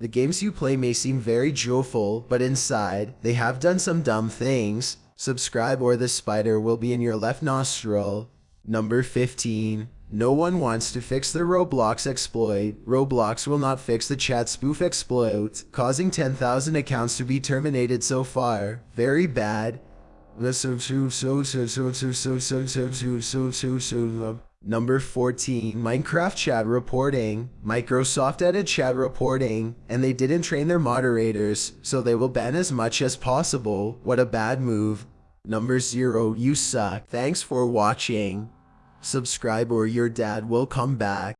The games you play may seem very joyful, but inside, they have done some dumb things. Subscribe or the spider will be in your left nostril. Number 15. No one wants to fix the Roblox exploit. Roblox will not fix the chat spoof exploit, causing 10,000 accounts to be terminated so far. Very bad. Number 14. Minecraft chat reporting. Microsoft added chat reporting, and they didn't train their moderators, so they will ban as much as possible. What a bad move. Number 0. You suck. Thanks for watching. Subscribe or your dad will come back.